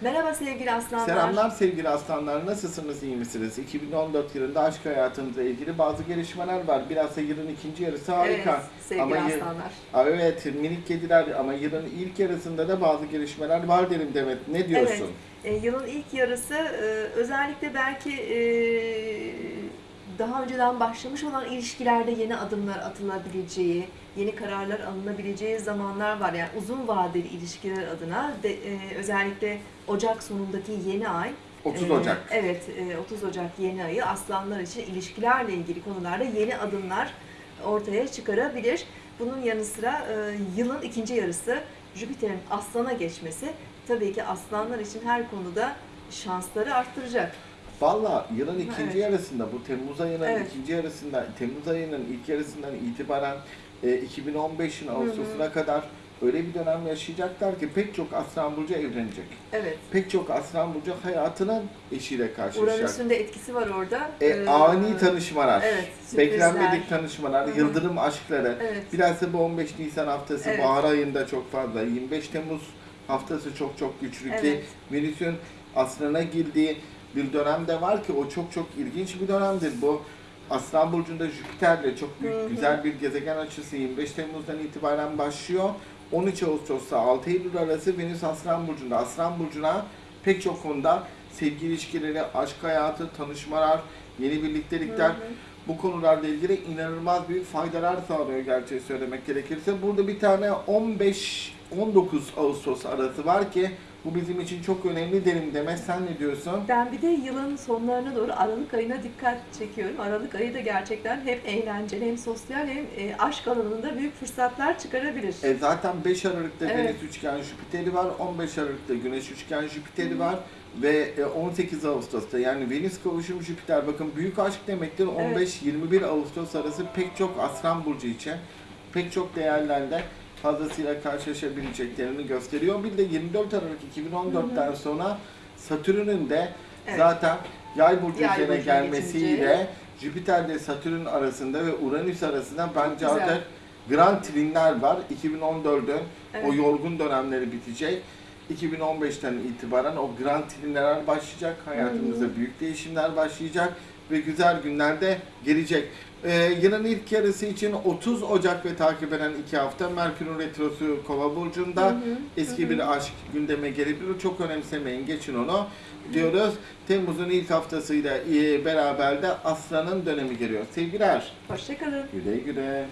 Merhaba sevgili aslanlar. Selamlar sevgili aslanlar. Nasılsınız, iyi misiniz? 2014 yılında aşk hayatınızla ilgili bazı gelişmeler var. Biraz da yılın ikinci yarısı harika. Evet sevgili Ama aslanlar. Aa, Evet, minik kediler ama yılın ilk yarısında da bazı gelişmeler var derim Demet. Ne diyorsun? E, yılın ilk yarısı e, özellikle belki e, daha önceden başlamış olan ilişkilerde yeni adımlar atılabileceği, yeni kararlar alınabileceği zamanlar var. Yani uzun vadeli ilişkiler adına de, e, özellikle Ocak sonundaki yeni ay 30 Ee, Ocak. Evet, e, 30 Ocak yeni ayı aslanlar için ilişkilerle ilgili konularda yeni adımlar ortaya çıkarabilir. Bunun yanı sıra e, yılın ikinci yarısı Jüpiter'in aslana geçmesi tabii ki aslanlar için her konuda şansları arttıracak. Valla yılın ikinci Evet. yarısında bu Temmuz ayının Evet. ikinci yarısında Temmuz ayının ilk yarısından itibaren e, 2015'in Ağustos'una kadar öyle bir dönem yaşayacaklar ki pek çok Aslan Burcu evlenecek. Evet. Pek çok Aslan Burcu hayatının eşiyle karşılaşacak. Uranüs'ün de etkisi var orada. E, Ee, ani tanışmalar, Evet, sürprizler. beklenmedik tanışmalar, Hı hı. yıldırım aşkları. Evet. Biraz da bu 15 Nisan haftası Evet. bahar ayında çok fazla. 25 Temmuz haftası çok çok güçlü ki Evet. Venüs'ün aslına girdiği bir dönem de var ki o çok çok ilginç bir dönemdir. Bu Aslan Burcu'nda Jüpiter'le çok büyük, Hı hı. güzel bir gezegen açısı 25 Temmuz'dan itibaren başlıyor. 13 Ağustos'ta 6 Eylül arası Venüs Aslan Burcu'nda. Aslan Burcu'na pek çok konuda sevgi ilişkileri, aşk hayatı, tanışmalar, yeni birliktelikler Hı hı. bu konularla ilgili inanılmaz büyük faydalar sağlıyor gerçeği söylemek gerekirse. Burada bir tane 15-19 Ağustos arası var ki bu bizim için çok önemli derim Demet sen ne diyorsun? Ben bir de yılın sonlarına doğru Aralık ayına dikkat çekiyorum. Aralık ayı da gerçekten hem eğlenceli hem sosyal hem e, aşk alanında büyük fırsatlar çıkarabilir. E zaten 5 Aralık'ta Evet. Venüs üçgen Jüpiter'i var, 15 Aralık'ta Güneş üçgen Jüpiter'i var ve e, 18 Ağustos'ta yani Venüs kavuşum Jüpiter bakın büyük aşk demektir 15-21 Ağustos arası pek çok Aslan Burcu için pek çok değerlerde fazlasıyla karşılaşabileceklerini gösteriyor. Bir de 24 Aralık 2014'ten sonra Satürn'ün de Evet. zaten Yay burcu Yay üzerine burcuna gelmesiyle geçince. Jüpiter ile Satürn arasında ve Uranüs arasında bence artık Grand Trinler var. 2014'ün Evet. o yorgun dönemleri bitecek. 2015'ten itibaren o Grand Trinler başlayacak. Hayatımızda büyük değişimler başlayacak ve güzel günler de gelecek. Ee, yılın ilk yarısı için 30 Ocak ve takip eden iki hafta Merkür'ün retrosu Kova burcunda Hı hı, eski hı hı. bir aşk gündeme gelebilir. Çok önemsemeyin, geçin onu diyoruz. Temmuz'un ilk haftasıyla e, beraber de Aslan'ın dönemi geliyor. Sevgiler, Hoşçakalın. güle güle.